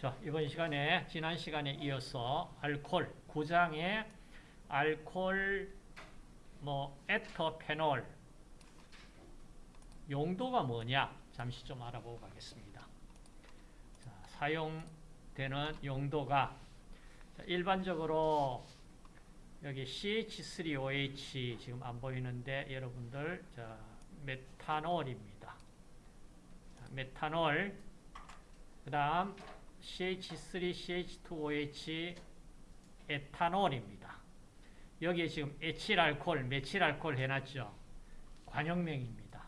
자, 이번 시간에 지난 시간에 이어서 알코올 9장의 알코올 뭐 에터페놀 용도가 뭐냐 잠시 좀 알아보고 가겠습니다. 자, 사용되는 용도가 자, 일반적으로 여기 CH3OH 지금 안 보이는데 여러분들 자, 메탄올입니다. 자, 메탄올 그 다음 CH3CH2OH 에탄올입니다. 여기에 지금 에칠알콜, 메칠알콜 해놨죠. 관용명입니다.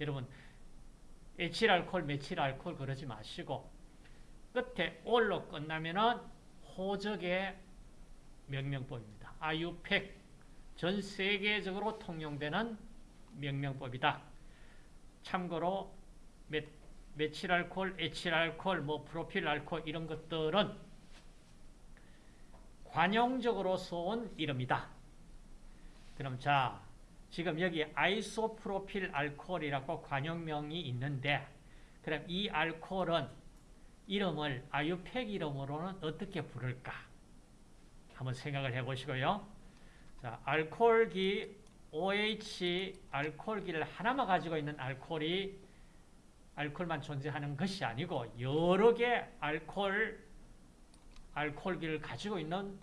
여러분 에칠알콜, 메칠알콜 그러지 마시고 끝에 올로 끝나면은 호적의 명명법입니다. 아유팩 전 세계적으로 통용되는 명명법이다. 참고로 메, 메칠알콜, 에칠알콜, 뭐 프로필알콜 이런 것들은 관용적으로 써온 이름이다. 그럼 자, 지금 여기 아이소프로필 알코올이라고 관용명이 있는데 그럼 이 알코올은 이름을 아유팩 이름으로는 어떻게 부를까? 한번 생각을 해보시고요. 자, 알코올기 OH 알코올기를 하나만 가지고 있는 알코올이 알코올만 존재하는 것이 아니고 여러 개 알코올 알코올기를 가지고 있는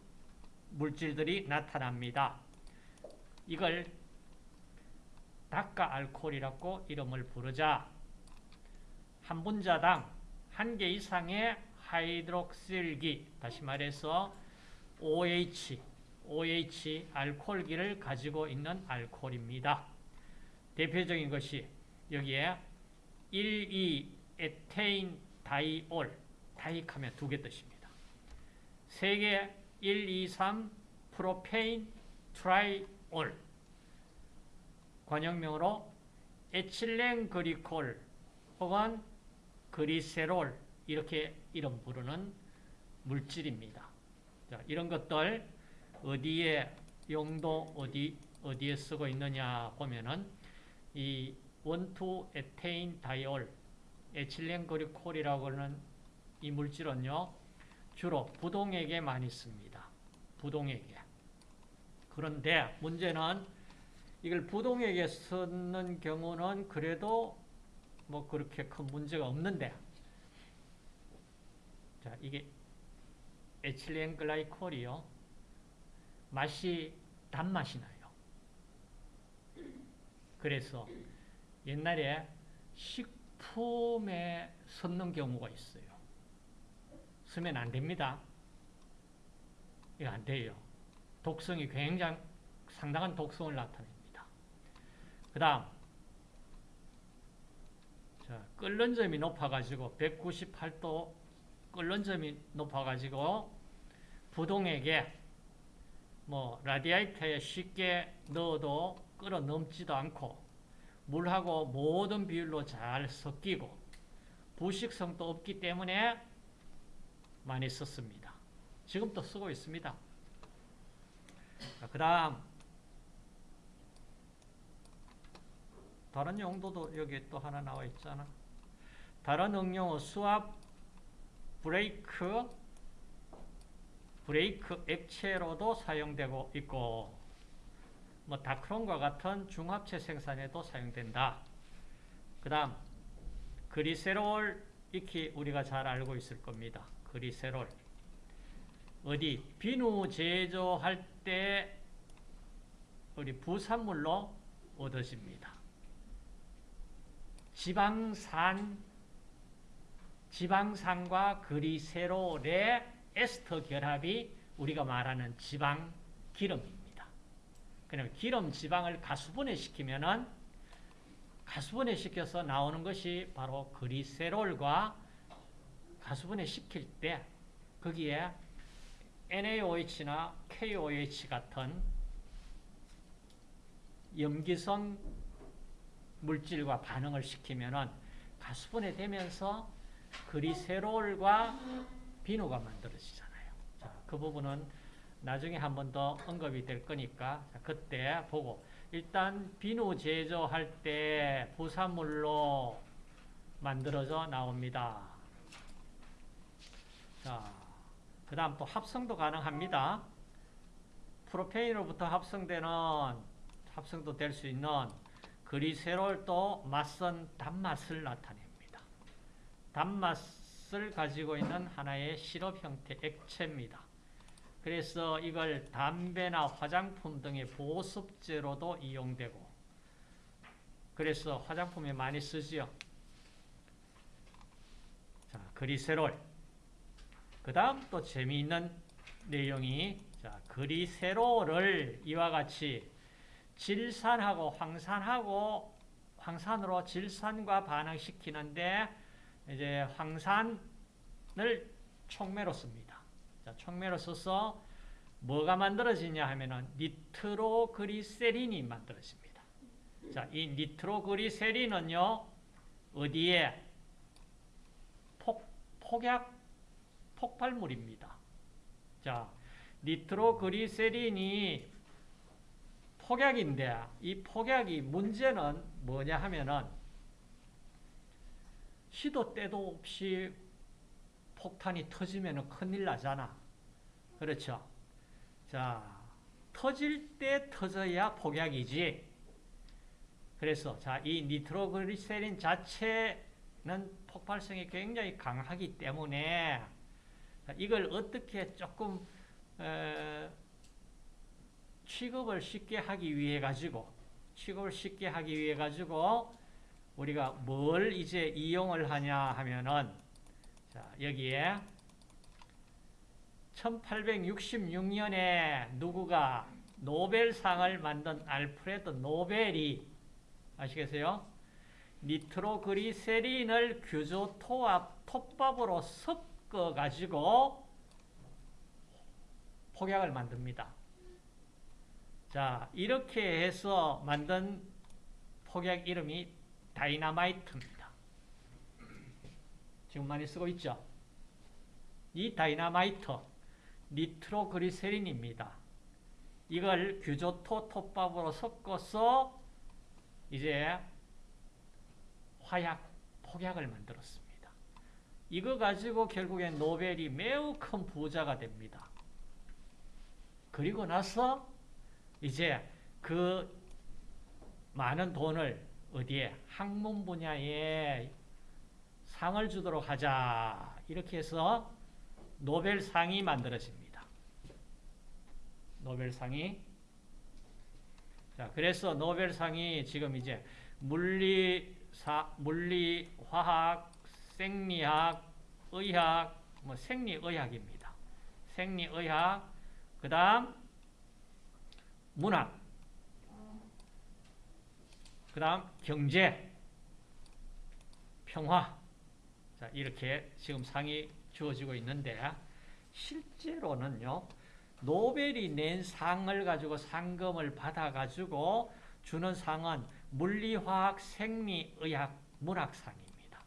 물질들이 나타납니다. 이걸 닭가 알코올이라고 이름을 부르자 한 분자당 한 개 이상의 하이드록실기 다시 말해서 OH OH 알코올기를 가지고 있는 알코올입니다. 대표적인 것이 여기에 1, 2 에테인 다이올 다이하면 두 개 뜻입니다. 세 개 1, 2, 3 프로페인 트라이올 관용명으로 에틸렌 그리콜 혹은 그리세롤 이렇게 이름 부르는 물질입니다. 자, 이런 것들 어디에 용도 어디 어디에 쓰고 있느냐 보면은 이 원투 에테인 다이올 에틸렌 그리콜이라고 하는 이 물질은요 주로 부동액에 많이 씁니다. 부동액에. 그런데 문제는 이걸 부동액에 쓰는 경우는 그래도 뭐 그렇게 큰 문제가 없는데 자 이게 에틸렌 글라이콜이요 맛이 단맛이 나요. 그래서 옛날에 식품에 섞는 경우가 있어요. 쓰면 안 됩니다. 이거 안 돼요. 독성이 굉장히 상당한 독성을 나타냅니다. 그 다음 자, 끓는 점이 높아가지고 198도 끓는 점이 높아가지고 부동액에 뭐 라디아이터에 쉽게 넣어도 끓어 넘지도 않고 물하고 모든 비율로 잘 섞이고 부식성도 없기 때문에 많이 썼습니다. 지금도 쓰고 있습니다. 그 다음 다른 용도도 여기 또 하나 나와 있잖아. 다른 응용어 수압 브레이크 브레이크 액체로도 사용되고 있고 뭐 다크론과 같은 중합체 생산에도 사용된다. 그 다음 그리세롤 익히 우리가 잘 알고 있을 겁니다. 그리세롤 어디 비누 제조할 때 우리 부산물로 얻어집니다. 지방산 지방산과 그리세롤의 에스터 결합이 우리가 말하는 지방 기름입니다. 그러면 기름 지방을 가수분해 시키면은 가수분해 시켜서 나오는 것이 바로 그리세롤과 가수분해 시킬 때 거기에 NaOH나 KOH 같은 염기성 물질과 반응을 시키면은 가수분해 되면서 그리세롤과 비누가 만들어지잖아요. 자, 그 부분은 나중에 한 번 더 언급이 될 거니까 자, 그때 보고 일단 비누 제조할 때 부산물로 만들어져 나옵니다. 자, 그 다음 또 합성도 가능합니다. 프로페인으로부터 합성되는, 합성도 될 수 있는 그리세롤도 맞선 단맛을 나타냅니다. 단맛을 가지고 있는 하나의 시럽 형태 액체입니다. 그래서 이걸 담배나 화장품 등의 보습제로도 이용되고 그래서 화장품에 많이 쓰지요. 자, 그리세롤. 그 다음 또 재미있는 내용이 자, 그리세롤을 이와 같이 질산하고 황산하고 황산으로 질산과 반응시키는데 이제 황산을 촉매로 씁니다. 자, 촉매로 써서 뭐가 만들어지냐 하면은 니트로그리세린이 만들어집니다. 자, 이 니트로그리세린은요, 어디에? 폭, 폭약, 폭발물입니다. 자, 니트로그리세린이 폭약인데, 이 폭약이 문제는 뭐냐 하면은, 시도 때도 없이 폭탄이 터지면 큰일 나잖아. 그렇죠? 자, 터질 때 터져야 폭약이지. 그래서 자, 이 니트로그리세린 자체는 폭발성이 굉장히 강하기 때문에 이걸 어떻게 조금 에, 취급을 쉽게 하기 위해 가지고 취급을 쉽게 하기 위해 가지고 우리가 뭘 이제 이용을 하냐 하면은 자, 여기에 1866년에 누구가 노벨상을 만든 알프레드 노벨이 아시겠어요? 니트로그리세린을 규조토와 톱밥으로 섞어 가지고 폭약을 만듭니다. 자, 이렇게 해서 만든 폭약 이름이 다이나마이트입니다. 지금 많이 쓰고 있죠? 이 다이나마이트, 니트로그리세린입니다. 이걸 규조토 톱밥으로 섞어서 이제 화약, 폭약을 만들었습니다. 이거 가지고 결국엔 노벨이 매우 큰 부자가 됩니다. 그리고 나서 이제 그 많은 돈을 어디에 학문 분야에 상을 주도록 하자 이렇게 해서 노벨상이 만들어집니다. 노벨상이 자 그래서 노벨상이 지금 이제 물리 사 물리 화학 생리학 의학 뭐 생리의학입니다. 생리의학 그 다음 문학 그 다음 경제, 평화 자 이렇게 지금 상이 주어지고 있는데 실제로는요 노벨이 낸 상을 가지고 상금을 받아가지고 주는 상은 물리화학, 생리의학, 문학상입니다.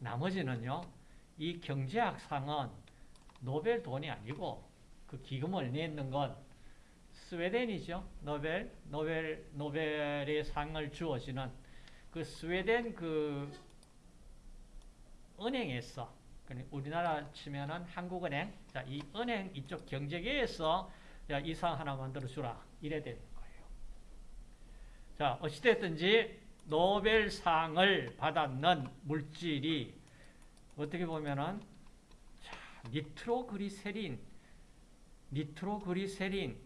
나머지는요 이 경제학상은 노벨 돈이 아니고 그 기금을 내는 건 스웨덴이죠. 노벨, 노벨, 노벨의 상을 주어지는 그 스웨덴 그 은행에서 우리나라 치면은 한국은행, 자, 이 은행 이쪽 경제계에서 이상 하나 만들어 주라 이래 되는 거예요. 자, 어찌됐든지 노벨상을 받았는 물질이 어떻게 보면은 자, 니트로그리세린, 니트로그리세린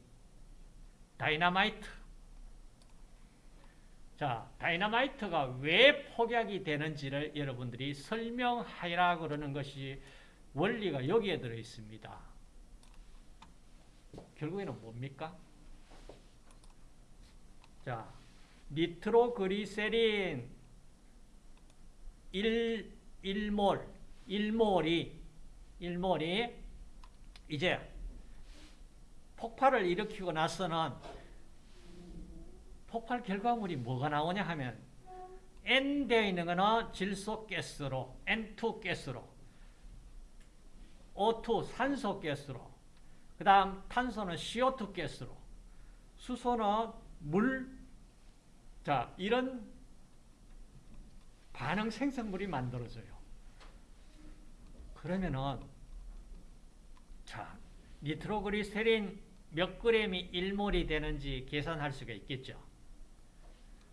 다이나마이트. 자, 다이나마이트가 왜 폭약이 되는지를 여러분들이 설명하라 그러는 것이 원리가 여기에 들어 있습니다. 결국에는 뭡니까? 자, 니트로그리세린 1, 1몰, 1몰이, 1몰이 이제 폭발을 일으키고 나서는 폭발 결과물이 뭐가 나오냐 하면 N 되어 있는 거는 질소 가스로 N2 가스로 O2 산소 가스로 그 다음 탄소는 CO2 가스로 수소는 물 자, 이런 반응 생성물이 만들어져요. 그러면은 자 니트로그리세린 몇 그램이 1몰이 되는지 계산할 수가 있겠죠.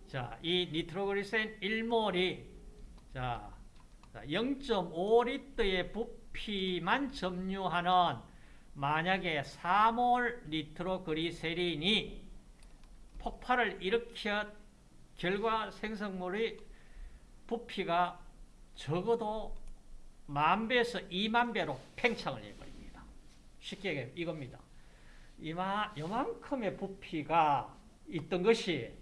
자, 이 니트로그리센 1몰이 자, 0.5리터의 부피만 점유하는 만약에 4몰 니트로그리세린이 폭발을 일으켜 결과 생성물의 부피가 적어도 만 배에서 2만 배로 팽창을 해버립니다. 쉽게 얘기하면 이겁니다. 이마, 요만큼의 부피가 있던 것이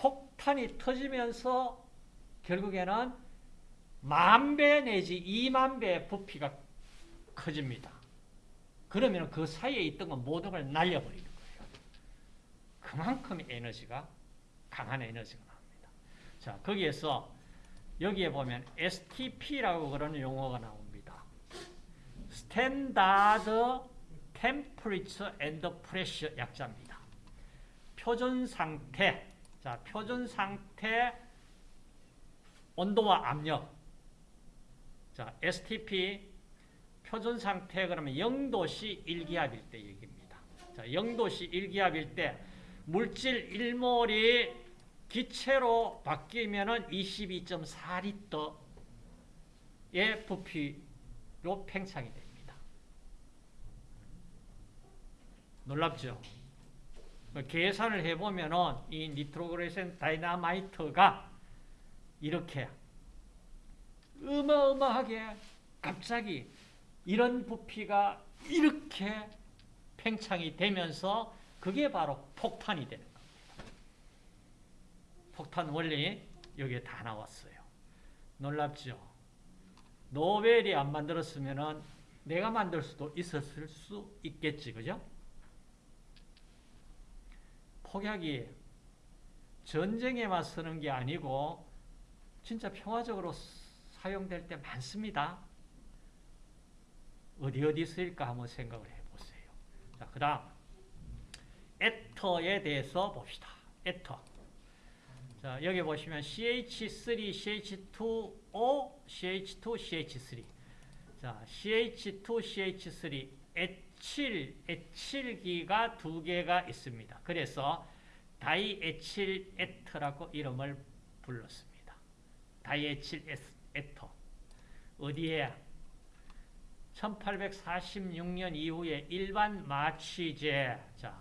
폭탄이 터지면서 결국에는 만 배 내지 2만 배의 부피가 커집니다. 그러면 그 사이에 있던 건 모든 걸 날려버리는 거예요. 그만큼의 에너지가 강한 에너지가 나옵니다. 자, 거기에서 여기에 보면 STP라고 그러는 용어가 나옵니다. Standard Temperature and Pressure 약자입니다. 표준 상태, 자 표준 상태 온도와 압력. 자 STP 표준 상태 그러면 0도씨 1기압일 때 얘기입니다. 자 0도씨 1기압일 때 물질 1몰이 기체로 바뀌면은 22.4리터의 부피로 팽창이 됩니다. 놀랍죠? 계산을 해보면은 이 니트로그리세린 다이나마이트가 이렇게 어마어마하게 갑자기 이런 부피가 이렇게 팽창이 되면서 그게 바로 폭탄이 되는 겁니다. 폭탄 원리 여기에 다 나왔어요. 놀랍죠? 노벨이 안 만들었으면 내가 만들 수도 있었을 수 있겠지, 그죠? 폭약이 전쟁에만 쓰는 게 아니고 진짜 평화적으로 사용될 때 많습니다. 어디 어디 쓰일까 한번 생각을 해보세요. 자, 그 다음 에터에 대해서 봅시다. 에터. 자, 여기 보시면 CH3, CH2O, CH2, CH3. 자, CH2, CH3, 에 칠, 에칠기가 두 개가 있습니다. 그래서 다이에칠 에터라고 이름을 불렀습니다. 다이에칠 에터. 어디에? 1846년 이후에 일반 마취제, 자,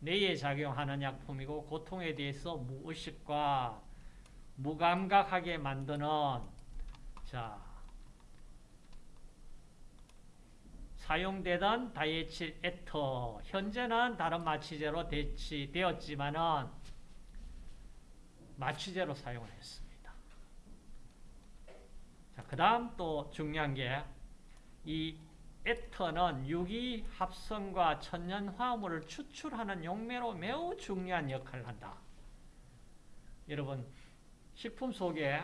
뇌에 작용하는 약품이고 고통에 대해서 무의식과 무감각하게 만드는 자 사용되던 다이에칠 에터 현재는 다른 마취제로 대치되었지만은 마취제로 사용을 했습니다. 자, 그 다음 또 중요한 게 이 에터는 유기 합성과 천연 화합물을 추출하는 용매로 매우 중요한 역할을 한다. 여러분 식품 속에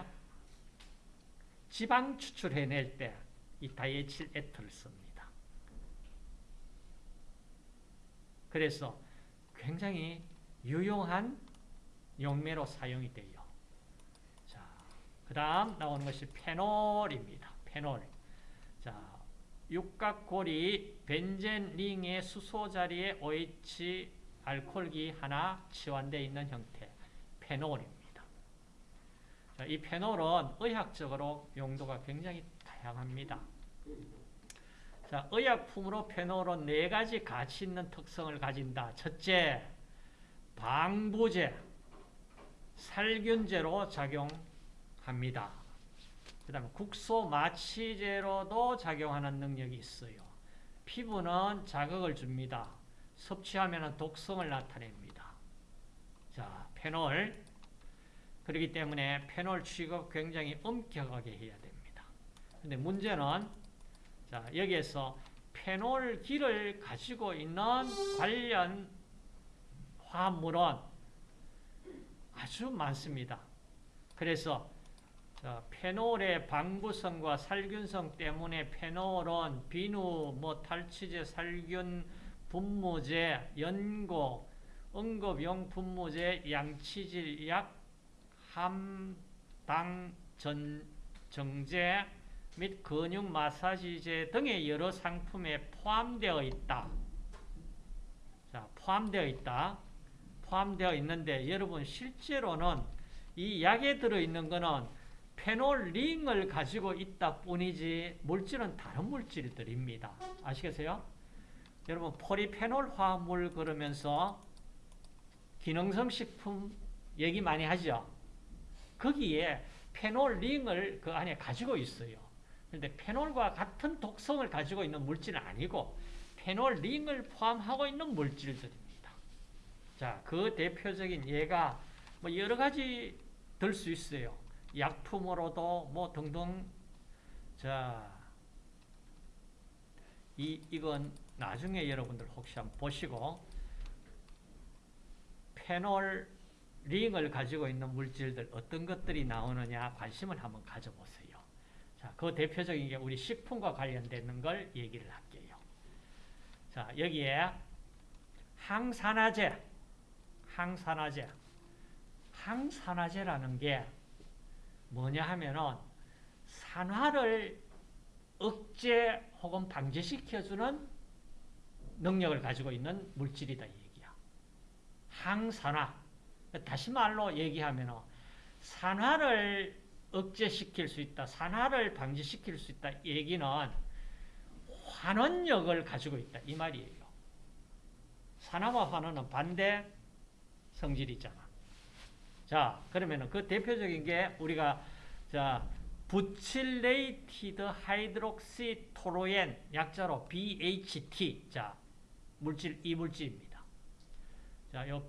지방 추출해낼 때 이 다이에칠 에터를 씁니다. 그래서 굉장히 유용한 용매로 사용이 돼요. 자, 그 다음 나오는 것이 페놀입니다. 페놀. 자, 육각골이 벤젠링의 수소 자리에 OH 알코올기 하나 치환되어 있는 형태, 페놀입니다. 자, 이 페놀은 의학적으로 용도가 굉장히 다양합니다. 자, 의약품으로 페놀은 네 가지 가치 있는 특성을 가진다. 첫째, 방부제, 살균제로 작용합니다. 그 다음에 국소 마취제로도 작용하는 능력이 있어요. 피부는 자극을 줍니다. 섭취하면 독성을 나타냅니다. 자, 페놀. 그렇기 때문에 페놀 취급 굉장히 엄격하게 해야 됩니다. 근데 문제는 자, 여기에서 페놀기를 가지고 있는 관련 화합물은 아주 많습니다. 그래서 자, 페놀의 방부성과 살균성 때문에 페놀은 비누, 뭐 탈취제, 살균, 분무제, 연고, 응급용 분무제, 양치질 약, 함 당 전, 정제, 및 근육 마사지제 등의 여러 상품에 포함되어 있다. 자, 포함되어 있다. 포함되어 있는데 여러분 실제로는 이 약에 들어있는 거는 페놀링을 가지고 있다 뿐이지 물질은 다른 물질들입니다. 아시겠어요? 여러분 포리페놀 화합물 그러면서 기능성 식품 얘기 많이 하죠. 거기에 페놀링을 그 안에 가지고 있어요. 그런데 페놀과 같은 독성을 가지고 있는 물질은 아니고 페놀링을 포함하고 있는 물질들입니다. 자, 그 대표적인 예가 뭐 여러 가지 들 수 있어요. 약품으로도 뭐 등등 자, 이 이건 나중에 여러분들 혹시 한번 보시고 페놀 링을 가지고 있는 물질들 어떤 것들이 나오느냐 관심을 한번 가져보세요. 자, 그 대표적인 게 우리 식품과 관련되는 걸 얘기를 할게요. 자, 여기에 항산화제, 항산화제, 항산화제라는 게 뭐냐 하면은 산화를 억제 혹은 방지시켜주는 능력을 가지고 있는 물질이다 이 얘기야. 항산화. 다시 말로 얘기하면 산화를 억제시킬 수 있다. 산화를 방지시킬 수 있다. 얘기는 환원력을 가지고 있다. 이 말이에요. 산화와 환원은 반대 성질이잖아. 자, 그러면 그 대표적인 게 우리가 자 butylated hydroxy toluene 약자로 BHT 자 물질 이 물질입니다. 자, 요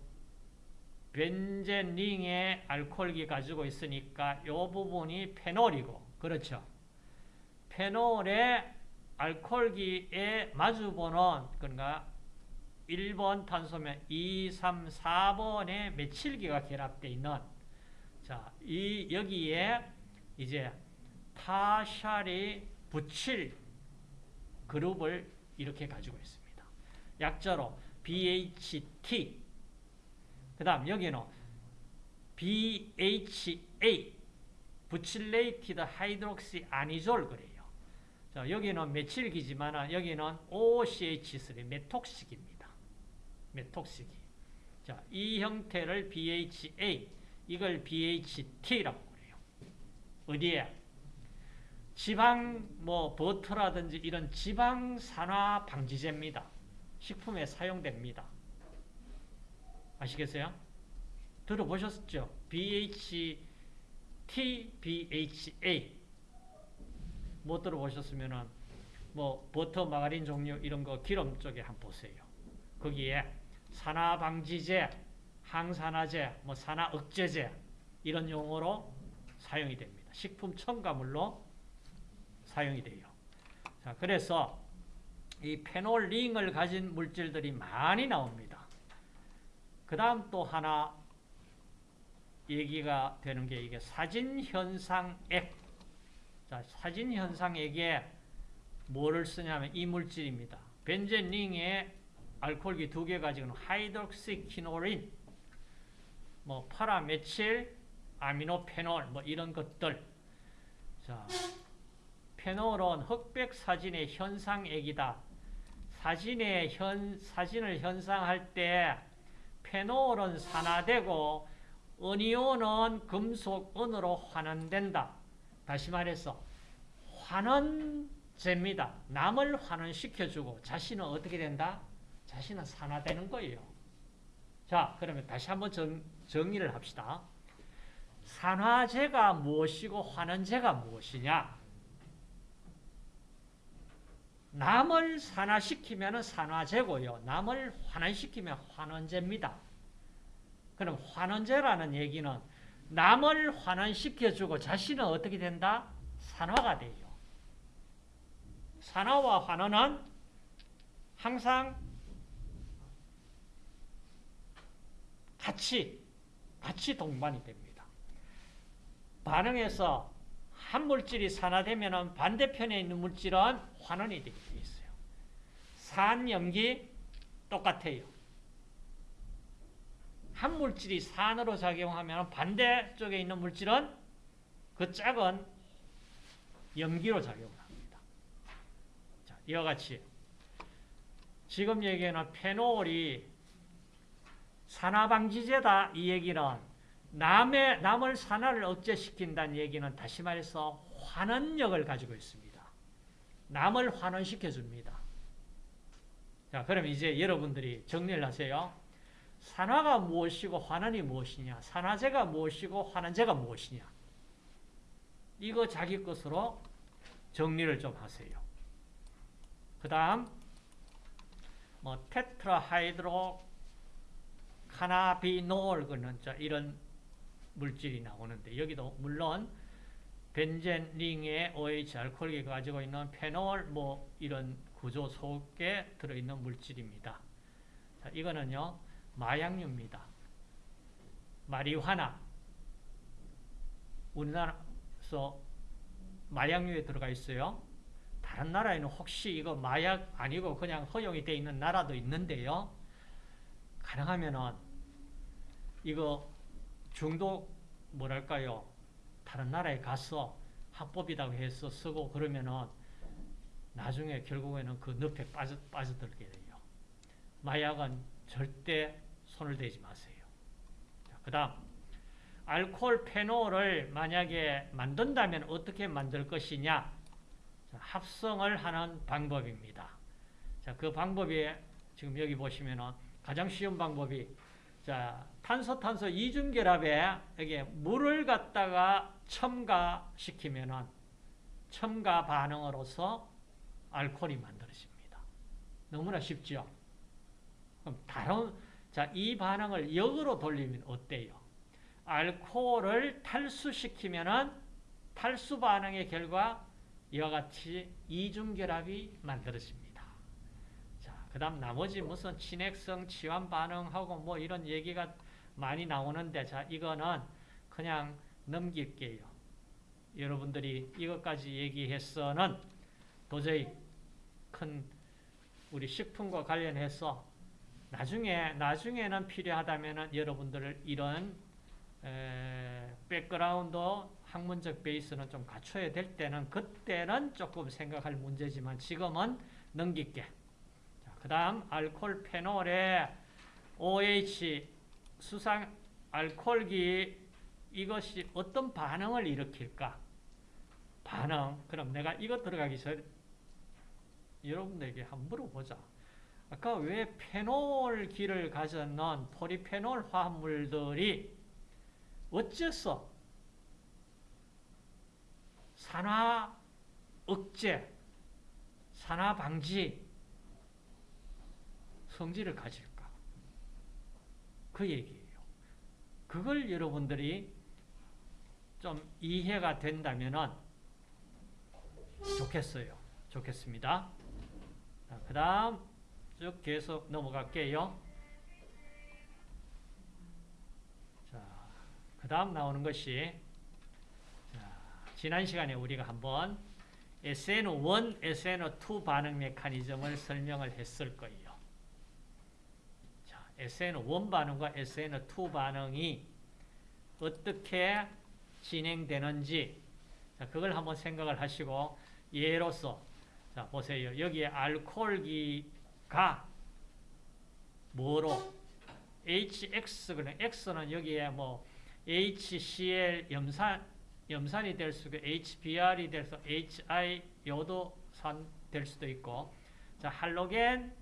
벤젠 ring의 알코올기 가지고 있으니까 요 부분이 페놀이고 그렇죠. 페놀의 알코올기에 마주보는 그러니까 1번 탄소면 2, 3, 4번에 메칠기가 결합되어 있는 자, 이 여기에 이제 tertiary butyl 그룹을 이렇게 가지고 있습니다. 약자로 BHT 그 다음 여기는 BHA butylated hydroxy anisole 그래요. 자, 여기는 메칠기지만 여기는 OCH3 메톡식입니다. 메톡식이. 자, 이 형태를 BHA 이걸 BHT라고 그래요. 어디에? 지방 뭐 버터라든지 이런 지방 산화 방지제입니다. 식품에 사용됩니다. 아시겠어요? 들어보셨죠? BHT, BHA 못 들어보셨으면은 뭐 버터, 마가린 종류 이런 거 기름 쪽에 한번 보세요. 거기에 산화 방지제, 항산화제, 뭐 산화 억제제 이런 용어로 사용이 됩니다. 식품 첨가물로 사용이 돼요. 자, 그래서 이 페놀링을 가진 물질들이 많이 나옵니다. 그 다음 또 하나 얘기가 되는 게 이게 사진현상액. 자, 사진현상액에 뭐를 쓰냐면 이 물질입니다. 벤젠 ring에 알코올기 두 개 가지고는 hydroxyquinoline, 뭐 para methyl, 아미노페놀, 뭐 이런 것들. 자, 페놀은 흑백 사진의 현상액이다. 사진의 현 사진을 현상할 때 페놀은 산화되고 은이온은 금속 은으로 환원된다. 다시 말해서 환원제입니다. 남을 환원시켜주고 자신은 어떻게 된다? 자신은 산화되는 거예요. 자, 그러면 다시 한번 정, 정리를 합시다. 산화제가 무엇이고 환원제가 무엇이냐? 남을 산화시키면 산화제고요. 남을 환원시키면 환원제입니다. 그럼 환원제라는 얘기는 남을 환원시켜주고 자신은 어떻게 된다? 산화가 돼요. 산화와 환원은 항상 같이, 같이 동반이 됩니다. 반응해서 한 물질이 산화되면 반대편에 있는 물질은 환원이 돼 있어요. 산, 염기 똑같아요. 한 물질이 산으로 작용하면 반대쪽에 있는 물질은 그 짝은 염기로 작용을 합니다. 자, 이와 같이 지금 얘기하는 페놀이 산화방지제다 이 얘기는 남의, 남을 산화를 억제시킨다는 얘기는 다시 말해서 환원력을 가지고 있습니다. 남을 환원시켜 줍니다. 자, 그럼 이제 여러분들이 정리를 하세요. 산화가 무엇이고 환원이 무엇이냐? 산화제가 무엇이고 환원제가 무엇이냐? 이거 자기 것으로 정리를 좀 하세요. 그 다음 뭐 테트라하이드로 카나비놀 그는 이런 물질이 나오는데 여기도 물론 벤젠 링의 OH 알코올이 가지고 있는 페놀 뭐 이런 구조 속에 들어있는 물질입니다. 자, 이거는요 마약류입니다. 마리화나 우리나라에서 마약류에 들어가 있어요. 다른 나라에는 혹시 이거 마약 아니고 그냥 허용이 되어 있는 나라도 있는데요. 가능하면은 이거 중독 뭐랄까요? 다른 나라에 가서 합법이라고 해서 쓰고 그러면은 나중에 결국에는 그 늪에 빠져, 빠져들게 돼요. 마약은 절대 손을 대지 마세요. 그 다음 알코올 페놀을 만약에 만든다면 어떻게 만들 것이냐 합성을 하는 방법입니다. 자, 그 방법이 지금 여기 보시면은 가장 쉬운 방법이 자, 탄소 탄소 이중 결합에 여기 물을 갖다가 첨가시키면은 첨가 반응으로서 알코올이 만들어집니다. 너무나 쉽죠? 그럼 다른 자, 이 반응을 역으로 돌리면 어때요? 알코올을 탈수시키면은 탈수 반응의 결과 이와 같이 이중 결합이 만들어집니다. 자, 그 다음 나머지 무슨 친핵성, 치환 반응하고 뭐 이런 얘기가 많이 나오는데, 자, 이거는 그냥 넘길게요. 여러분들이 이것까지 얘기해서는 도저히 큰 우리 식품과 관련해서 나중에, 나중에는 필요하다면 여러분들 이런 에, background 학문적 베이스는 좀 갖춰야 될 때는 그때는 조금 생각할 문제지만 지금은 넘길게. 그 다음 알코올 페놀에 OH 수상 알코올기 이것이 어떤 반응을 일으킬까? 반응. 그럼 내가 이거 들어가기 전에 여러분들에게 한번 물어보자. 아까 왜 페놀기를 가졌는 포리페놀 화합물들이 어째서 산화 억제, 산화 방지 성질을 가질까? 그 얘기예요. 그걸 여러분들이 좀 이해가 된다면 좋겠어요. 좋겠습니다. 그 다음 쭉 계속 넘어갈게요. 자, 그 다음 나오는 것이 자, 지난 시간에 우리가 한번 SN1, SN2 반응 메커니즘을 설명을 했을 거예요. 자, SN1 반응과 SN2 반응이 어떻게 진행되는지 자, 그걸 한번 생각을 하시고 예로서 자, 보세요. 여기에 알코올기가 뭐로 HX 그는 X는 여기에 뭐 HCl 염산 염산이 될 수도 HBr이 될 수, HI 요도산 될 수도 있고, 자 할로겐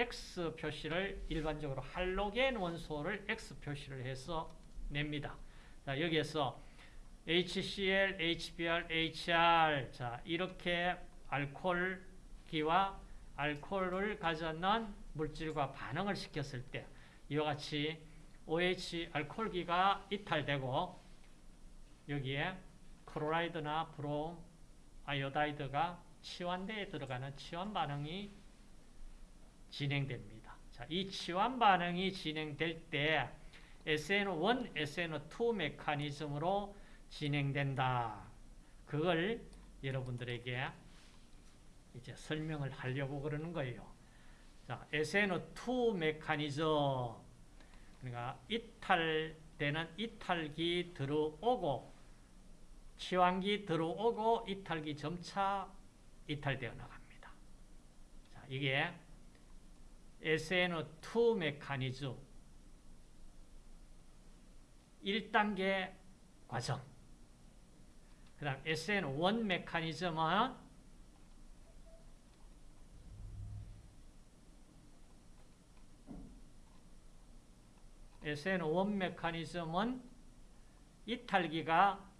X 표시를 일반적으로 할로겐 원소를 X 표시를 해서 냅니다. 자 여기에서 HCl, HBr, HR 자 이렇게 알코올기와 알코올을 가졌는 물질과 반응을 시켰을 때 이와 같이 OH 알코올기가 이탈되고 여기에 크로라이드나 브롬, 아이오다이드가 치환대에 들어가는 치환 반응이 진행됩니다. 자, 이 치환 반응이 진행될 때 SN1, SN2 메커니즘으로 진행된다. 그걸 여러분들에게 이제 설명을 하려고 그러는 거예요. 자, SN2 메커니즘 그러니까 이탈되는 이탈기 들어오고 치환기 들어오고 이탈기 점차 이탈되어 나갑니다. 자, 이게 SN2 메커니즘. 1단계 과정. 그 다음 SN1 메커니즘은 SN1 메커니즘은 이탈기가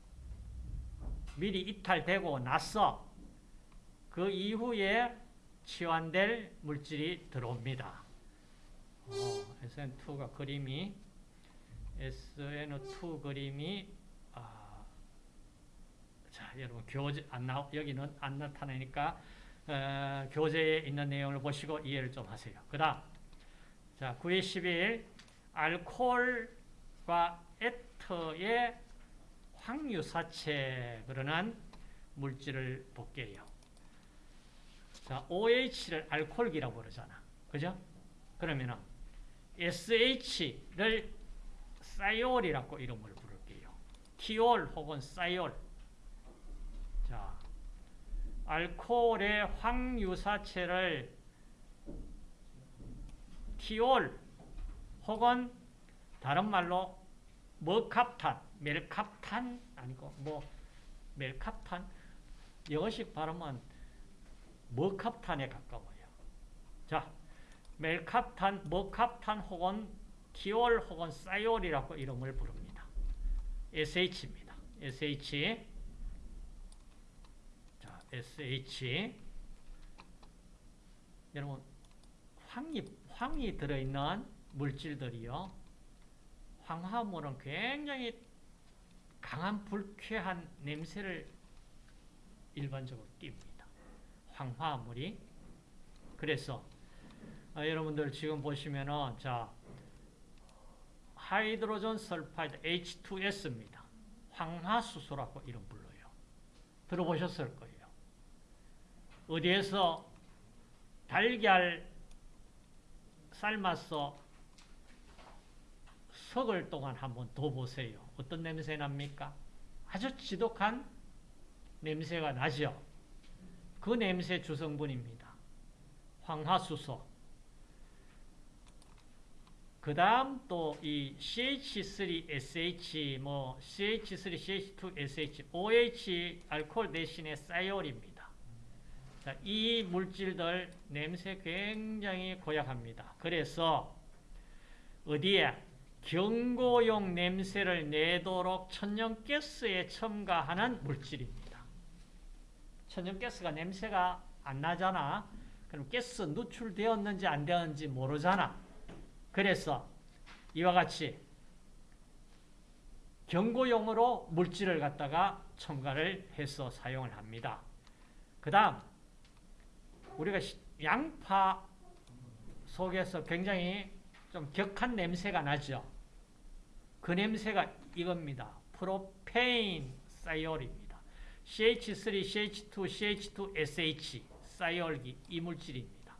미리 이탈되고 나서 그 이후에 치환될 물질이 들어옵니다. 어, SN2가 그림이 SN2 그림이 아, 자 여러분 교재 안 나, 여기는 안 나타나니까 어, 교재에 있는 내용을 보시고 이해를 좀 하세요. 그 다음 자 9회 11 알코올과 에터의 황유사체 그러는 물질을 볼게요. 자, OH를 알코올기라고 부르잖아. 그죠? 그러면은 SH를 사이올이라고 이름을 부를게요. 티올 혹은 사이올. 자, 알코올의 황유사체를 티올 혹은 다른 말로 머캅탄, 멜캅탄 아니고 뭐 멜캅탄 영어식 발음은 머캅탄에 가까워요. 자, 멜캅탄, 머캅탄 혹은 티올 혹은 사이올이라고 이름을 부릅니다. SH입니다. SH 자, SH 여러분 황이 황이 들어있는 물질들이요. 황화물은 굉장히 강한 불쾌한 냄새를 일반적으로 띱니다. 황화물이 그래서 아, 여러분들 지금 보시면은 자 하이드로전 설파이드 H2S입니다. 황화수소라고 이름 불러요. 들어보셨을 거예요. 어디에서 달걀 삶아서 석을 동안 한번 더 보세요. 어떤 냄새 납니까? 아주 지독한 냄새가 나죠. 그 냄새 주성분입니다. 황화수소. 그 다음 또 이 CH3SH, 뭐 CH3CH2SH, OH 알코올 대신에 사이올입니다. 자, 이 물질들 냄새 굉장히 고약합니다. 그래서 어디에 경고용 냄새를 내도록 천연가스에 첨가하는 물질입니다. 천연가스가 냄새가 안 나잖아. 그럼 가스 누출되었는지 안 되었는지 모르잖아. 그래서 이와 같이 경고용으로 물질을 갖다가 첨가를 해서 사용을 합니다. 그 다음 우리가 양파 속에서 굉장히 좀 격한 냄새가 나죠. 그 냄새가 이겁니다. 프로페인 사이올입니다. CH3, CH2, CH2SH 사이올기 이물질입니다.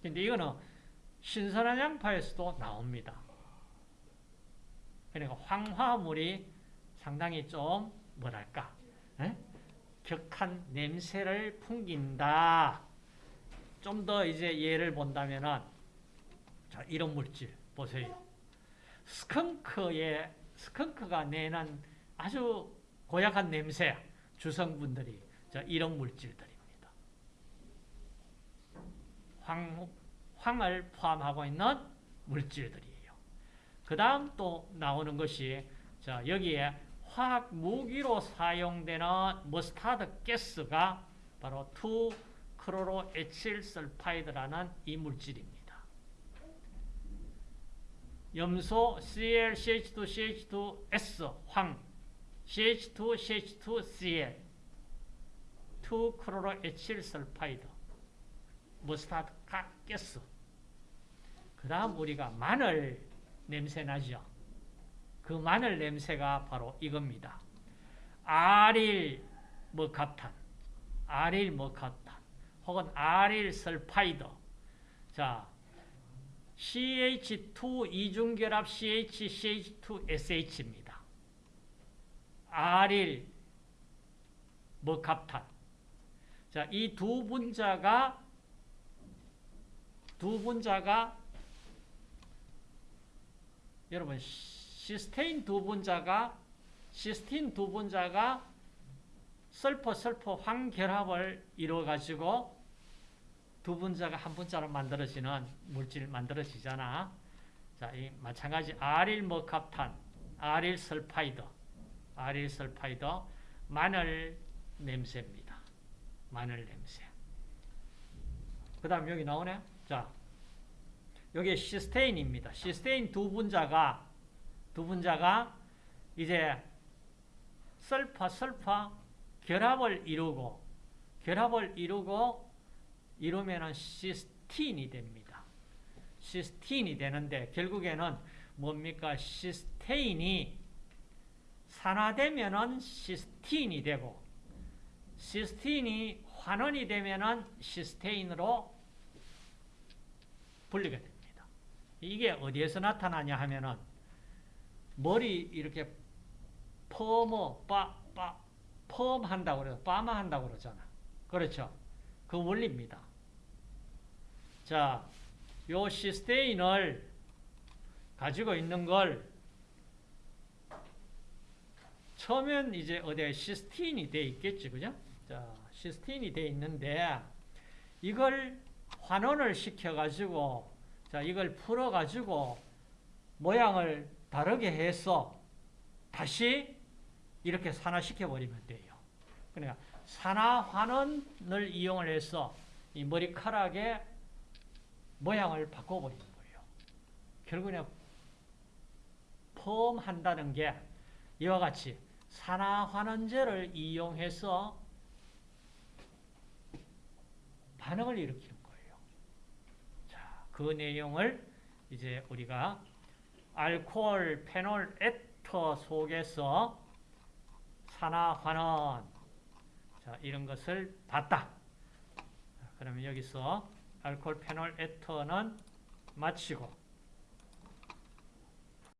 근데 이거는 신선한 양파에서도 나옵니다. 그러니까 황화물이 상당히 좀 뭐랄까 에? 격한 냄새를 풍긴다. 좀 더 이제 예를 본다면은 자 이런 물질 보세요. 스컹크의 스컹크가 내는 아주 고약한 냄새 주성분들이 자 이런 물질들입니다. 황, 황을 포함하고 있는 물질들이에요. 그 다음 또 나오는 것이 자 여기에 화학 무기로 사용되는 머스타드 가스가 바로 2크로로에틸설파이드라는 이 물질입니다. 염소 Cl, CH2, CH2S, 황, CH2, CH2, Cl, 2 chloroethyl sulfide, mustard gas. 그 다음 우리가 마늘 냄새 나죠. 그 마늘 냄새가 바로 이겁니다. allyl mercaptan, allyl mercaptan, 혹은 allyl sulfide. 자, CH2 이중결합 CH, CH2SH입니다. 아릴 머캅탄. 자, 이 두 분자가 두 분자가 여러분 시스테인 두 분자가 시스틴 두 분자가 설포 설포 황결합을 이루어 가지고 두 분자가 한 분자로 만들어지는 물질 만들어지잖아. 자, 이 마찬가지 allyl mercaptan, allyl sulfide, allyl sulfide 마늘 냄새입니다. 마늘 냄새. 그 다음 여기 나오네. 자, 여기 시스테인입니다. 시스테인 두 분자가 두 분자가 이제 설파 설파 결합을 이루고 결합을 이루고 이루면은 시스틴이 됩니다. 시스틴이 되는데 결국에는 뭡니까? 시스테인이 산화되면은 시스틴이 되고 시스틴이 환원이 되면은 시스테인으로 분리가 됩니다. 이게 어디에서 나타나냐 하면은 머리 이렇게 펌어 빠빠 펌 한다고 그래요. 빠마 한다고 그러잖아. 그렇죠? 그 원리입니다. 자, 요 시스테인을 가지고 있는 걸 처음엔 이제 어디에 시스틴이 돼 있겠지, 그죠? 자, 시스틴이 돼 있는데 이걸 환원을 시켜가지고 자, 이걸 풀어가지고 모양을 다르게 해서 다시 이렇게 산화시켜 버리면 돼요. 그러니까 산화환원을 이용을 해서 이 머리카락의 모양을 바꿔버리는 거예요. 결국에는 펌한다는 게 이와 같이 산화환원제를 이용해서 반응을 일으키는 거예요. 자, 그 내용을 이제 우리가 알코올 페놀 에터 속에서 산화환원 자, 이런 것을 봤다. 자, 그러면 여기서 알코올 페놀 에터는 마치고